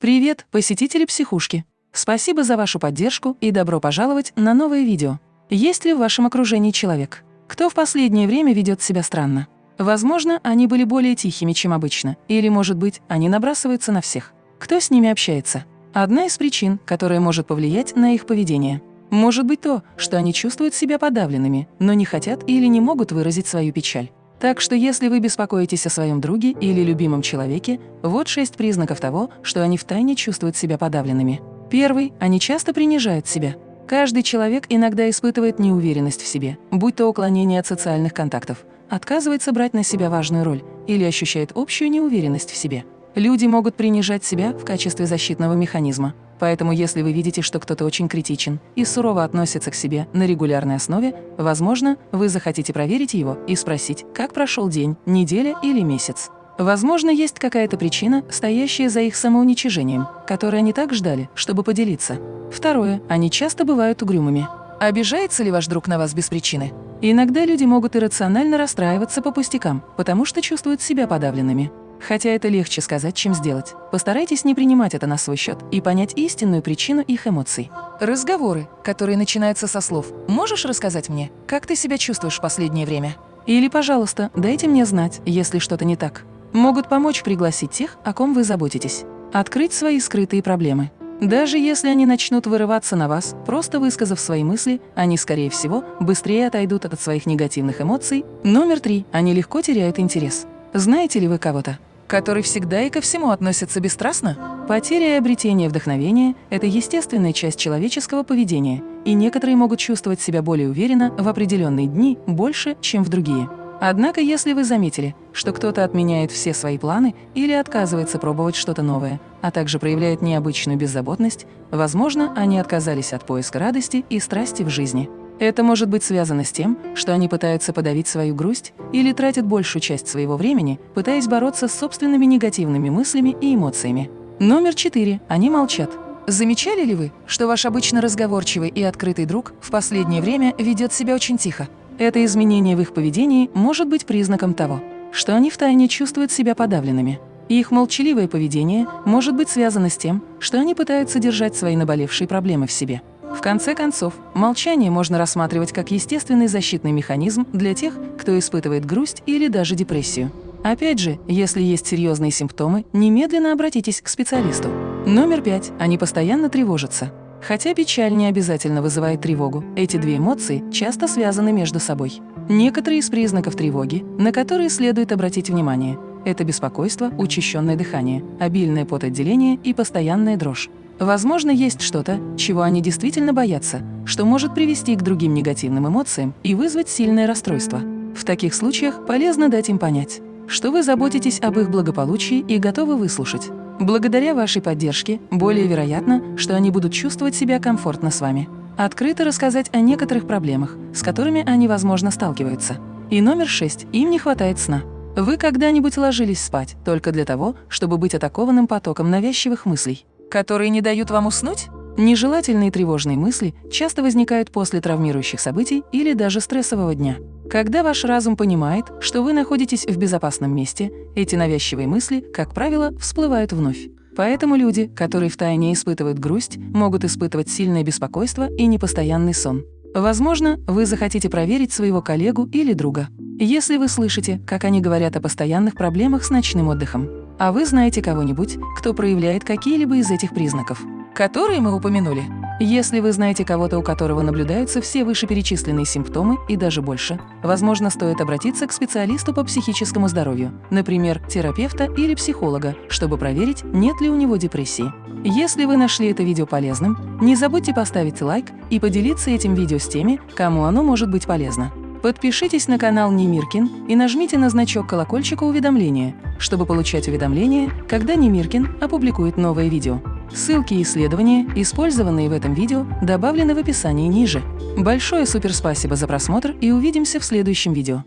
Привет, посетители психушки! Спасибо за вашу поддержку и добро пожаловать на новое видео. Есть ли в вашем окружении человек, кто в последнее время ведет себя странно? Возможно, они были более тихими, чем обычно, или, может быть, они набрасываются на всех. Кто с ними общается? Одна из причин, которая может повлиять на их поведение. Может быть то, что они чувствуют себя подавленными, но не хотят или не могут выразить свою печаль. Так что если вы беспокоитесь о своем друге или любимом человеке, вот шесть признаков того, что они втайне чувствуют себя подавленными. Первый – они часто принижают себя. Каждый человек иногда испытывает неуверенность в себе, будь то уклонение от социальных контактов, отказывается брать на себя важную роль или ощущает общую неуверенность в себе. Люди могут принижать себя в качестве защитного механизма, Поэтому если вы видите, что кто-то очень критичен и сурово относится к себе на регулярной основе, возможно, вы захотите проверить его и спросить, как прошел день, неделя или месяц. Возможно, есть какая-то причина, стоящая за их самоуничижением, которой они так ждали, чтобы поделиться. Второе. Они часто бывают угрюмыми. Обижается ли ваш друг на вас без причины? Иногда люди могут иррационально расстраиваться по пустякам, потому что чувствуют себя подавленными. Хотя это легче сказать, чем сделать. Постарайтесь не принимать это на свой счет и понять истинную причину их эмоций. Разговоры, которые начинаются со слов «Можешь рассказать мне, как ты себя чувствуешь в последнее время?» Или «Пожалуйста, дайте мне знать, если что-то не так». Могут помочь пригласить тех, о ком вы заботитесь. Открыть свои скрытые проблемы. Даже если они начнут вырываться на вас, просто высказав свои мысли, они, скорее всего, быстрее отойдут от своих негативных эмоций. Номер три. Они легко теряют интерес. Знаете ли вы кого-то, который всегда и ко всему относится бесстрастно? Потеря и обретение вдохновения – это естественная часть человеческого поведения, и некоторые могут чувствовать себя более уверенно в определенные дни больше, чем в другие. Однако, если вы заметили, что кто-то отменяет все свои планы или отказывается пробовать что-то новое, а также проявляет необычную беззаботность, возможно, они отказались от поиска радости и страсти в жизни. Это может быть связано с тем, что они пытаются подавить свою грусть или тратят большую часть своего времени, пытаясь бороться с собственными негативными мыслями и эмоциями. Номер четыре. Они молчат. Замечали ли вы, что ваш обычно разговорчивый и открытый друг в последнее время ведет себя очень тихо? Это изменение в их поведении может быть признаком того, что они втайне чувствуют себя подавленными. их молчаливое поведение может быть связано с тем, что они пытаются держать свои наболевшие проблемы в себе. В конце концов, молчание можно рассматривать как естественный защитный механизм для тех, кто испытывает грусть или даже депрессию. Опять же, если есть серьезные симптомы, немедленно обратитесь к специалисту. Номер пять. Они постоянно тревожатся. Хотя печаль не обязательно вызывает тревогу, эти две эмоции часто связаны между собой. Некоторые из признаков тревоги, на которые следует обратить внимание – это беспокойство, учащенное дыхание, обильное потоотделение и постоянная дрожь. Возможно, есть что-то, чего они действительно боятся, что может привести к другим негативным эмоциям и вызвать сильное расстройство. В таких случаях полезно дать им понять, что вы заботитесь об их благополучии и готовы выслушать. Благодаря вашей поддержке более вероятно, что они будут чувствовать себя комфортно с вами. Открыто рассказать о некоторых проблемах, с которыми они, возможно, сталкиваются. И номер шесть. Им не хватает сна. Вы когда-нибудь ложились спать только для того, чтобы быть атакованным потоком навязчивых мыслей? Которые не дают вам уснуть? Нежелательные тревожные мысли часто возникают после травмирующих событий или даже стрессового дня. Когда ваш разум понимает, что вы находитесь в безопасном месте, эти навязчивые мысли, как правило, всплывают вновь. Поэтому люди, которые втайне испытывают грусть, могут испытывать сильное беспокойство и непостоянный сон. Возможно, вы захотите проверить своего коллегу или друга. Если вы слышите, как они говорят о постоянных проблемах с ночным отдыхом, а вы знаете кого-нибудь, кто проявляет какие-либо из этих признаков, которые мы упомянули. Если вы знаете кого-то, у которого наблюдаются все вышеперечисленные симптомы и даже больше, возможно, стоит обратиться к специалисту по психическому здоровью, например, терапевта или психолога, чтобы проверить, нет ли у него депрессии. Если вы нашли это видео полезным, не забудьте поставить лайк и поделиться этим видео с теми, кому оно может быть полезно. Подпишитесь на канал Немиркин и нажмите на значок колокольчика уведомления, чтобы получать уведомления, когда Немиркин опубликует новое видео. Ссылки и исследования, использованные в этом видео, добавлены в описании ниже. Большое суперспасибо за просмотр и увидимся в следующем видео.